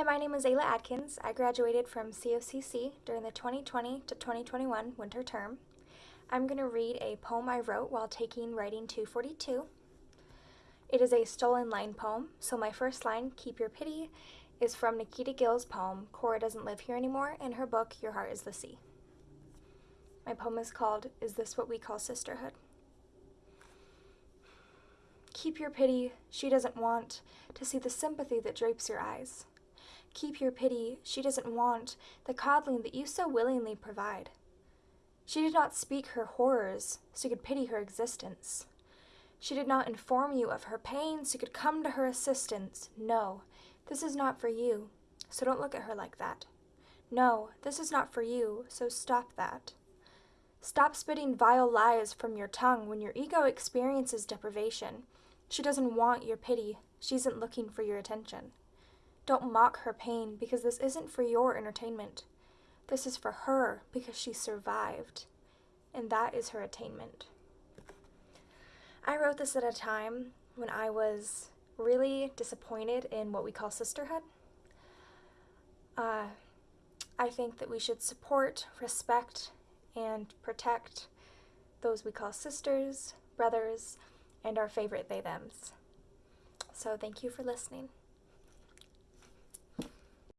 Hi, my name is Ayla Adkins. I graduated from COCC during the 2020 to 2021 winter term. I'm going to read a poem I wrote while taking Writing 242. It is a stolen line poem, so my first line, Keep Your Pity, is from Nikita Gill's poem, Cora Doesn't Live Here Anymore, in her book, Your Heart is the Sea. My poem is called Is This What We Call Sisterhood? Keep your pity, she doesn't want to see the sympathy that drapes your eyes. Keep your pity, she doesn't want the coddling that you so willingly provide. She did not speak her horrors, so you could pity her existence. She did not inform you of her pain, so you could come to her assistance. No, this is not for you, so don't look at her like that. No, this is not for you, so stop that. Stop spitting vile lies from your tongue when your ego experiences deprivation. She doesn't want your pity, she isn't looking for your attention. Don't mock her pain because this isn't for your entertainment. This is for her because she survived, and that is her attainment. I wrote this at a time when I was really disappointed in what we call sisterhood. Uh, I think that we should support, respect, and protect those we call sisters, brothers, and our favorite they thems. So thank you for listening.